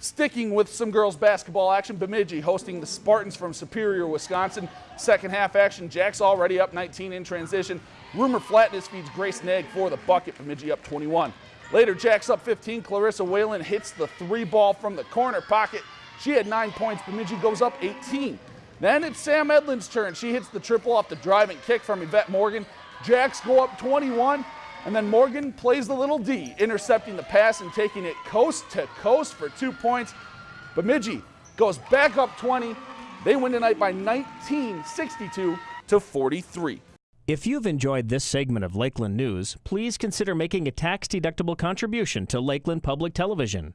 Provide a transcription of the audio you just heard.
Sticking with some girls basketball action, Bemidji hosting the Spartans from Superior, Wisconsin. Second half action, Jack's already up 19 in transition. Rumor Flatness feeds Grace Nag for the bucket, Bemidji up 21. Later, Jack's up 15. Clarissa Whalen hits the three ball from the corner pocket. She had nine points. Bemidji goes up 18. Then it's Sam Edlin's turn. She hits the triple off the driving kick from Yvette Morgan. Jacks go up 21. And then Morgan plays the little D, intercepting the pass and taking it coast to coast for two points. Bemidji goes back up 20. They win tonight by 19, 62 to 43. If you've enjoyed this segment of Lakeland News, please consider making a tax-deductible contribution to Lakeland Public Television.